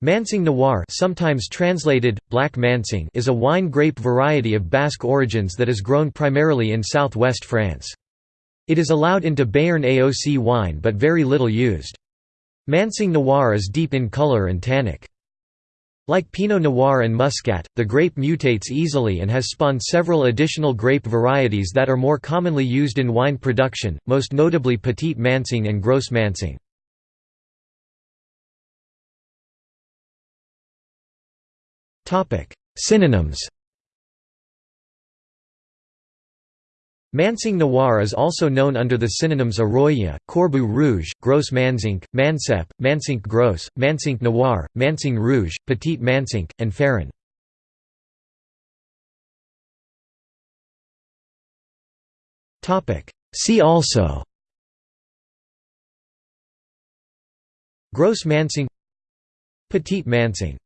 Manseng Noir sometimes translated, Black Manseng is a wine grape variety of Basque origins that is grown primarily in southwest France. It is allowed into Béarn AOC wine but very little used. Manseng Noir is deep in color and tannic. Like Pinot Noir and Muscat, the grape mutates easily and has spawned several additional grape varieties that are more commonly used in wine production, most notably Petit Manseng and Gros Manseng. Synonyms. Manseng Noir is also known under the synonyms Arroya, Corbeau Rouge, Gros Manzinc, Mansep, Mansinc Gros, Mansinc Noir, Manseng Rouge, Petit Mansinc, and Ferrin. See also. Gros Manseng Petit Manseng